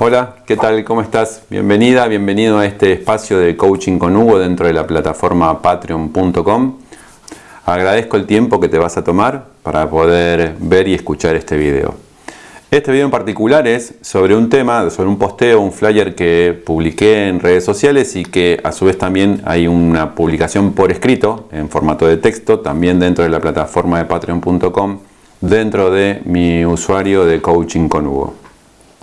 Hola, ¿qué tal? ¿Cómo estás? Bienvenida, bienvenido a este espacio de coaching con Hugo dentro de la plataforma patreon.com. Agradezco el tiempo que te vas a tomar para poder ver y escuchar este video. Este video en particular es sobre un tema, sobre un posteo, un flyer que publiqué en redes sociales y que a su vez también hay una publicación por escrito en formato de texto, también dentro de la plataforma de patreon.com, dentro de mi usuario de coaching con Hugo.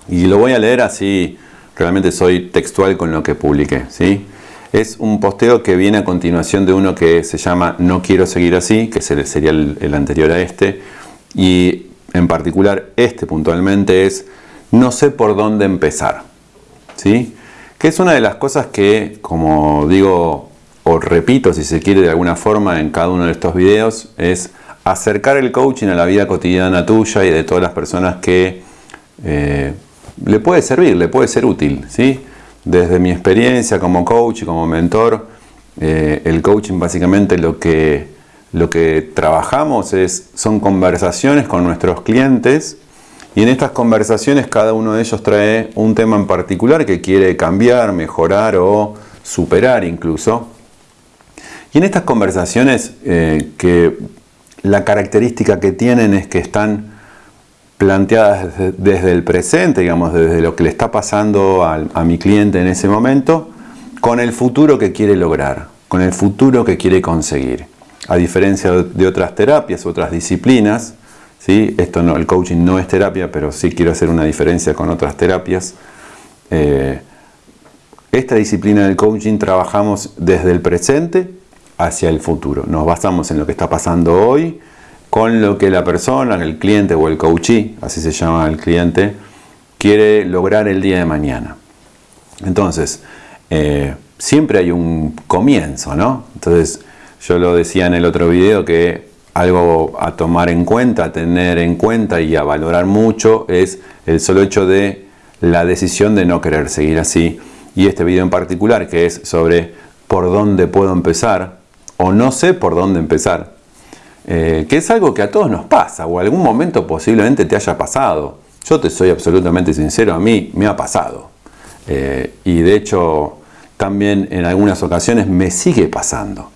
Y lo voy a leer así, realmente soy textual con lo que publiqué. ¿sí? Es un posteo que viene a continuación de uno que se llama No quiero seguir así, que sería el, anterior a este. Y en particular este puntualmente es No sé por dónde empezar. ¿sí? Que es una de las cosas que, como digo, o repito si se quiere de alguna forma en cada uno de estos videos, es acercar el coaching a la vida cotidiana tuya y de todas las personas que eh, le puede servir, le puede ser útil. ¿sí? Desde mi experiencia como coach y como mentor, eh, el coaching básicamente lo que, lo que trabajamos es, son conversaciones con nuestros clientes y en estas conversaciones cada uno de ellos trae un tema en particular que quiere cambiar, mejorar o superar incluso. Y en estas conversaciones eh, que la característica que tienen es que están planteadas desde, el presente, digamos, desde lo que le está pasando a, mi cliente en ese momento, con el futuro que quiere lograr, con el futuro que quiere conseguir. A diferencia de otras terapias, otras disciplinas, ¿sí? Esto no, el coaching no es terapia, pero sí quiero hacer una diferencia con otras terapias. Eh, esta disciplina del coaching trabajamos desde el presente hacia el futuro. Nos basamos en lo que está pasando hoy, con lo que la persona, el cliente o el coachee, así se llama el cliente, quiere lograr el día de mañana. Entonces, eh, siempre hay un comienzo, ¿no? Entonces, yo lo decía en el otro video que algo a tomar en cuenta, a tener en cuenta y a valorar mucho es el solo hecho de la decisión de no querer seguir así. Y este video en particular que es sobre por dónde puedo empezar o no sé por dónde empezar. Eh, que es algo que a todos nos pasa o algún momento posiblemente te haya pasado. Yo te soy absolutamente sincero, a mí me ha pasado. Eh, y de hecho también en algunas ocasiones me sigue pasando.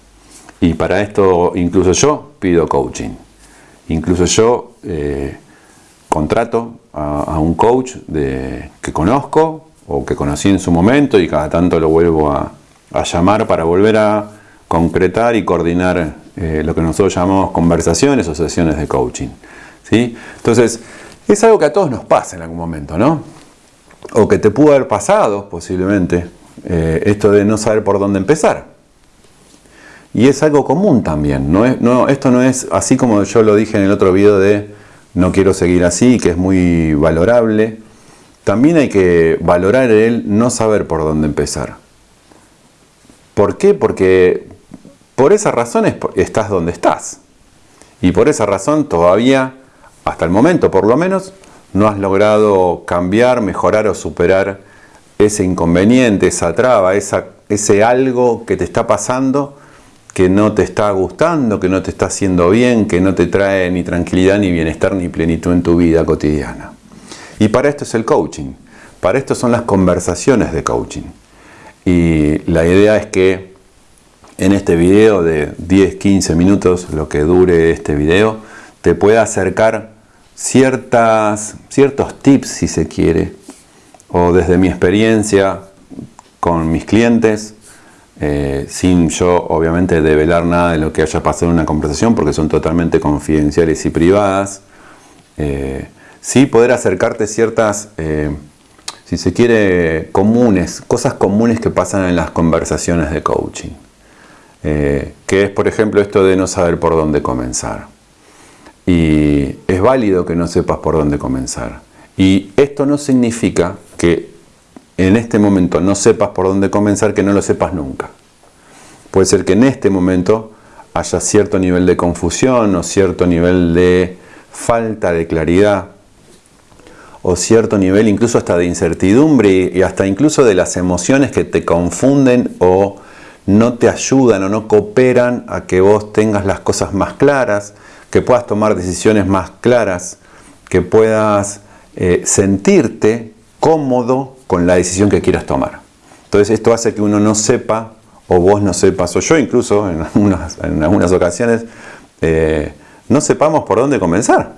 Y para esto incluso yo pido coaching. Incluso yo eh, contrato a, un coach que conozco o que conocí en su momento y cada tanto lo vuelvo a llamar para volver a concretar y coordinar eh, lo que nosotros llamamos conversaciones o sesiones de coaching. ¿sí? Entonces, es algo que a todos nos pasa en algún momento, ¿no? O que te pudo haber pasado, posiblemente, eh, esto de no saber por dónde empezar. Y es algo común también, ¿no? Es, no, esto no es así como yo lo dije en el otro video de no quiero seguir así, que es muy valorable. También hay que valorar el no saber por dónde empezar. ¿Por qué? Porque por esa razón estás donde estás. Y por esa razón todavía, hasta el momento por lo menos, no has logrado cambiar, mejorar o superar ese inconveniente, esa traba, ese algo que te está pasando que no te está gustando, que no te está haciendo bien, que no te trae ni tranquilidad, ni bienestar, ni plenitud en tu vida cotidiana. Y para esto es el coaching, para esto son las conversaciones de coaching. Y la idea es que en este video de 10-15 minutos, lo que dure este video, te pueda acercar ciertas, ciertos tips si se quiere, o desde mi experiencia con mis clientes, eh, sin yo obviamente develar nada de lo que haya pasado en una conversación porque son totalmente confidenciales y privadas. Eh, sí poder acercarte ciertas, eh, si se quiere, comunes, cosas comunes que pasan en las conversaciones de coaching. Eh, que es por ejemplo esto de no saber por dónde comenzar. Y es válido que no sepas por dónde comenzar. Y esto no significa que en este momento no sepas por dónde comenzar, que no lo sepas nunca. Puede ser que en este momento haya cierto nivel de confusión o cierto nivel de falta de claridad o cierto nivel incluso hasta de incertidumbre y hasta incluso de las emociones que te confunden o no te ayudan o no cooperan a que vos tengas las cosas más claras, que puedas tomar decisiones más claras, que puedas eh, sentirte cómodo con la decisión que quieras tomar. Entonces esto hace que uno no sepa, o vos no sepas, o yo incluso en algunas, ocasiones, eh, no sepamos por dónde comenzar.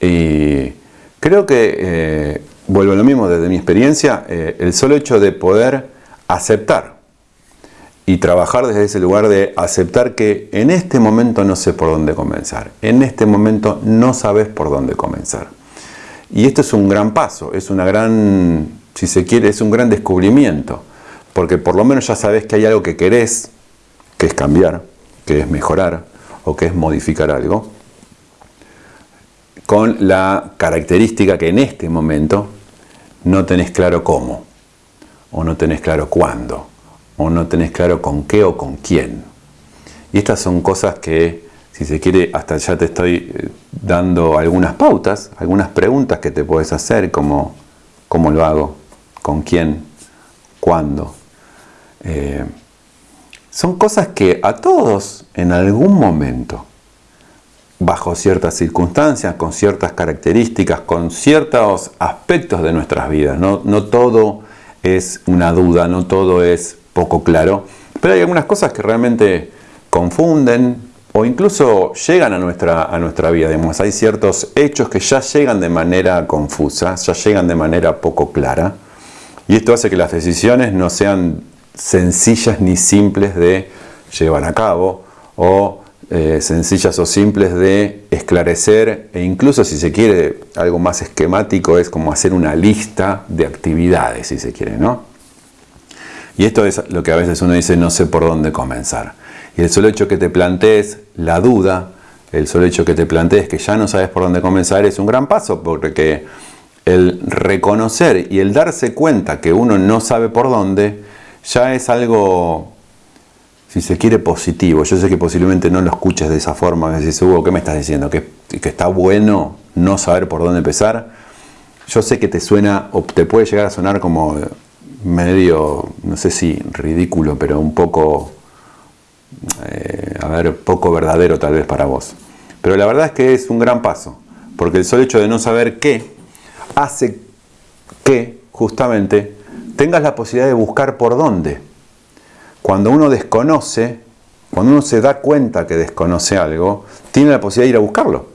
Y creo que, eh, vuelvo a lo mismo desde mi experiencia, el solo hecho de poder aceptar y trabajar desde ese lugar de aceptar que en este momento no sé por dónde comenzar, en este momento no sabes por dónde comenzar. Y esto es un gran paso, es una gran, si se quiere, es un gran descubrimiento, porque por lo menos ya sabes que hay algo que querés, que es cambiar, que es mejorar o que es modificar algo, con la característica que en este momento no tenés claro cómo, o no tenés claro cuándo, o no tenés claro con qué o con quién. Y estas son cosas que, si se quiere, hasta ya te estoy eh, dando algunas pautas, algunas preguntas que te puedes hacer, como cómo lo hago, con quién, cuándo. Eh, son cosas que a todos en algún momento, bajo ciertas circunstancias, con ciertas características, con ciertos aspectos de nuestras vidas, no, no todo es una duda, no todo es poco claro, pero hay algunas cosas que realmente confunden o incluso llegan a nuestra, a nuestra vida. hay ciertos hechos que ya llegan de manera confusa, ya llegan de manera poco clara, y esto hace que las decisiones no sean sencillas ni simples de llevar a cabo, o eh, sencillas o simples de esclarecer, e incluso si se quiere algo más esquemático es como hacer una lista de actividades, si se quiere, ¿no? Y esto es lo que a veces uno dice, no sé por dónde comenzar. Y el solo hecho que te plantees la duda, el solo hecho que te plantees que ya no sabes por dónde comenzar es un gran paso, porque el reconocer y el darse cuenta que uno no sabe por dónde, ya es algo, si se quiere, positivo. Yo sé que posiblemente no lo escuches de esa forma, me dices, Hugo, ¿qué me estás diciendo? ¿Que, que está bueno no saber por dónde empezar. Yo sé que te suena, o te puede llegar a sonar como medio, no sé si ridículo, pero un poco, eh, a ver, poco verdadero tal vez para vos. Pero la verdad es que es un gran paso, porque el solo hecho de no saber qué hace que justamente tengas la posibilidad de buscar por dónde. Cuando uno desconoce, cuando uno se da cuenta que desconoce algo, tiene la posibilidad de ir a buscarlo.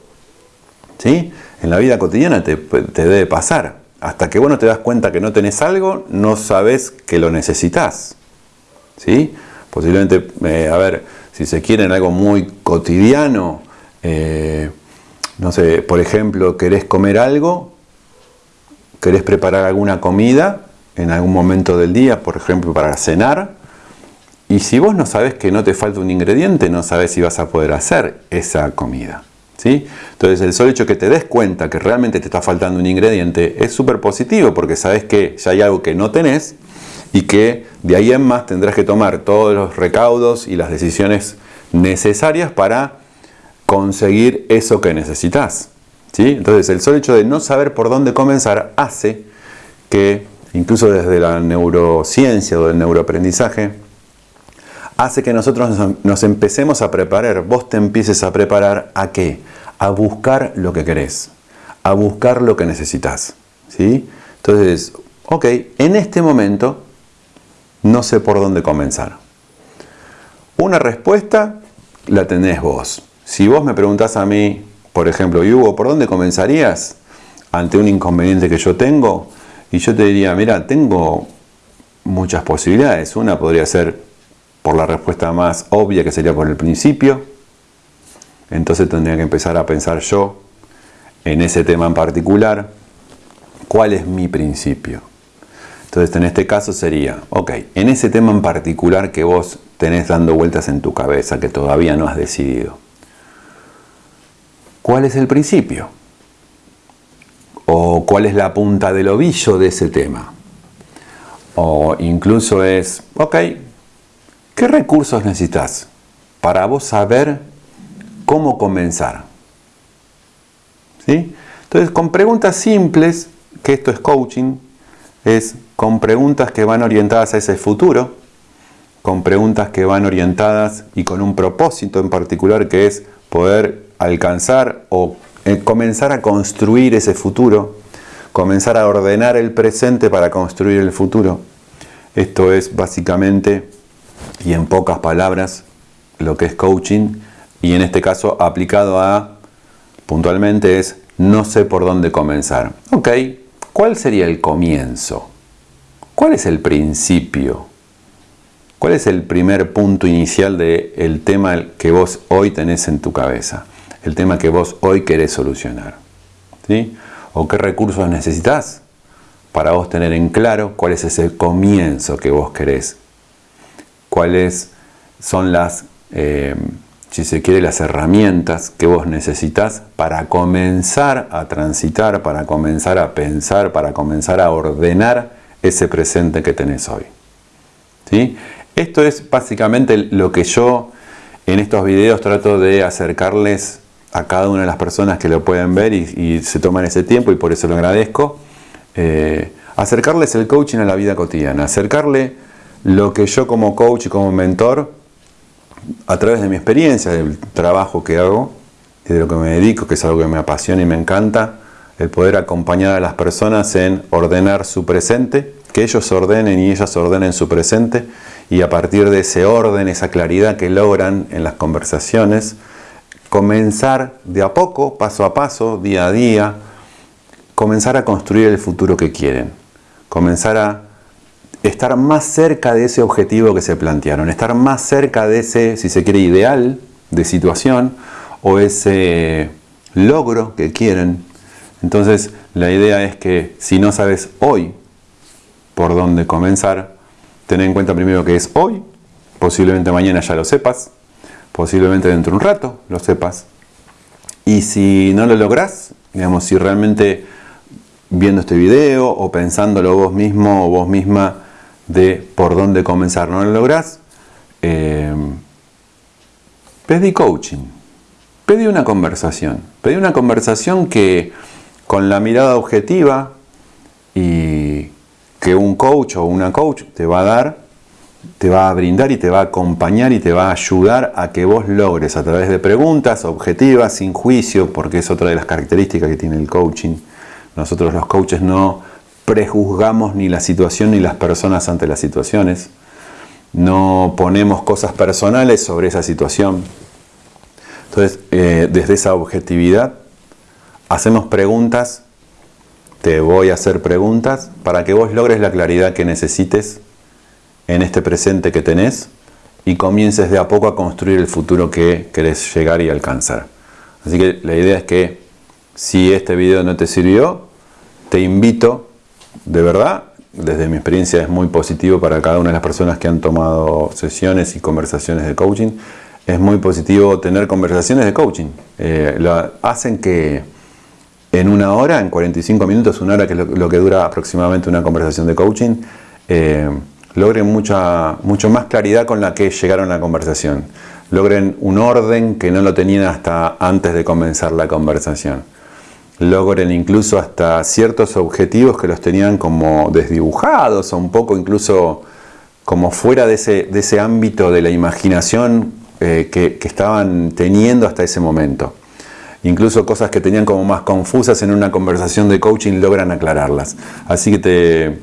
¿Sí? En la vida cotidiana te, te debe pasar hasta que vos no te das cuenta que no tenés algo, no sabes que lo necesitas. ¿Sí? Posiblemente, eh, a ver, si se quiere en algo muy cotidiano, eh, no sé, por ejemplo, querés comer algo, querés preparar alguna comida en algún momento del día, por ejemplo, para cenar, y si vos no sabes que no te falta un ingrediente, no sabes si vas a poder hacer esa comida. Entonces el solo hecho que te des cuenta que realmente te está faltando un ingrediente es súper positivo porque sabes que ya hay algo que no tenés y que de ahí en más tendrás que tomar todos los recaudos y las decisiones necesarias para conseguir eso que necesitas. Entonces el solo hecho de no saber por dónde comenzar hace que, incluso desde la neurociencia o del neuroaprendizaje, hace que nosotros nos empecemos a preparar, vos te empieces a preparar a qué? A buscar lo que querés, a buscar lo que necesitas. ¿sí? Entonces, ok, en este momento no sé por dónde comenzar. Una respuesta la tenés vos. Si vos me preguntás a mí, por ejemplo, Hugo, ¿por dónde comenzarías ante un inconveniente que yo tengo? Y yo te diría, mira, tengo muchas posibilidades. Una podría ser por la respuesta más obvia que sería por el principio. Entonces tendría que empezar a pensar yo en ese tema en particular, ¿cuál es mi principio? Entonces en este caso sería, ok, en ese tema en particular que vos tenés dando vueltas en tu cabeza, que todavía no has decidido, ¿cuál es el principio? ¿O cuál es la punta del ovillo de ese tema? O incluso es, ok, ¿Qué recursos necesitas para vos saber cómo comenzar? ¿Sí? Entonces, con preguntas simples, que esto es coaching, es con preguntas que van orientadas a ese futuro, con preguntas que van orientadas y con un propósito en particular que es poder alcanzar o eh, comenzar a construir ese futuro, comenzar a ordenar el presente para construir el futuro. Esto es básicamente y en pocas palabras lo que es coaching y en este caso aplicado a puntualmente es no sé por dónde comenzar. Ok, ¿cuál sería el comienzo? ¿Cuál es el principio? ¿Cuál es el primer punto inicial del el tema que vos hoy tenés en tu cabeza? El tema que vos hoy querés solucionar. ¿Sí? ¿O qué recursos necesitas para vos tener en claro cuál es ese comienzo que vos querés? ¿Cuáles son las, eh, si se quiere, las herramientas que vos necesitas para comenzar a transitar, para comenzar a pensar, para comenzar a ordenar ese presente que tenés hoy? ¿Sí? Esto es básicamente lo que yo en estos videos trato de acercarles a cada una de las personas que lo pueden ver y, se toman ese tiempo y por eso lo agradezco. Eh, acercarles el coaching a la vida cotidiana, acercarle lo que yo como coach y como mentor, a través de mi experiencia, del trabajo que hago y de lo que me dedico, que es algo que me apasiona y me encanta, el poder acompañar a las personas en ordenar su presente, que ellos ordenen y ellas ordenen su presente y a partir de ese orden, esa claridad que logran en las conversaciones, comenzar de a poco, paso a paso, día a día, comenzar a construir el futuro que quieren, comenzar a estar más cerca de ese objetivo que se plantearon, estar más cerca de ese, si se quiere, ideal de situación o ese logro que quieren. Entonces, la idea es que si no sabes hoy por dónde comenzar, Ten en cuenta primero que es hoy, posiblemente mañana ya lo sepas, posiblemente dentro de un rato lo sepas. Y si no lo logras, digamos, si realmente viendo este video o pensándolo vos mismo o vos misma de por dónde comenzar no lo logras, eh, pedí coaching, pedí una conversación, pedí una conversación que con la mirada objetiva y que un coach o una coach te va a dar, te va a brindar y te va a acompañar y te va a ayudar a que vos logres a través de preguntas objetivas, sin juicio, porque es otra de las características que tiene el coaching. Nosotros los coaches no prejuzgamos ni la situación ni las personas ante las situaciones. No ponemos cosas personales sobre esa situación. Entonces, eh, desde esa objetividad, hacemos preguntas te voy a hacer preguntas para que vos logres la claridad que necesites en este presente que tenés y comiences de a poco a construir el futuro que querés llegar y alcanzar. Así que la idea es que si este video no te sirvió, te invito, de verdad, desde mi experiencia es muy positivo para cada una de las personas que han tomado sesiones y conversaciones de coaching, es muy positivo tener conversaciones de coaching. Eh, hacen que en una hora, en 45 minutos, una hora que es lo, que dura aproximadamente una conversación de coaching, eh, logren mucha, mucho más claridad con la que llegaron a la conversación. Logren un orden que no lo tenían hasta antes de comenzar la conversación. Logren incluso hasta ciertos objetivos que los tenían como desdibujados o un poco incluso como fuera de ese, de ese ámbito de la imaginación eh, que estaban teniendo hasta ese momento. Incluso cosas que tenían como más confusas en una conversación de coaching logran aclararlas. Así que te,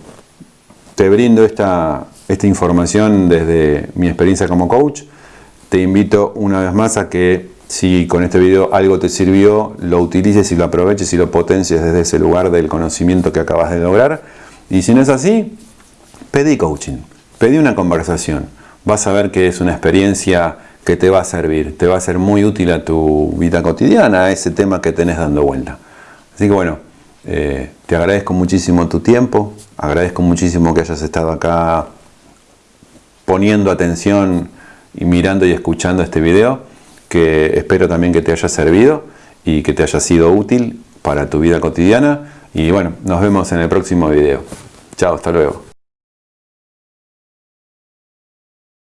te brindo esta, esta información desde mi experiencia como coach. Te invito una vez más a que si con este video algo te sirvió, lo utilices y lo aproveches y lo potencies desde ese lugar del conocimiento que acabas de lograr. Y si no es así, pedí coaching, pedí una conversación. Vas a ver que es una experiencia que te va a servir, te va a ser muy útil a tu vida cotidiana, a ese tema que tenés dando vuelta. Así que bueno, eh, te agradezco muchísimo tu tiempo, agradezco muchísimo que hayas estado acá poniendo atención y mirando y escuchando este video, que espero también que te haya servido y que te haya sido útil para tu vida cotidiana. Y bueno, nos vemos en el próximo video. Chao, hasta luego.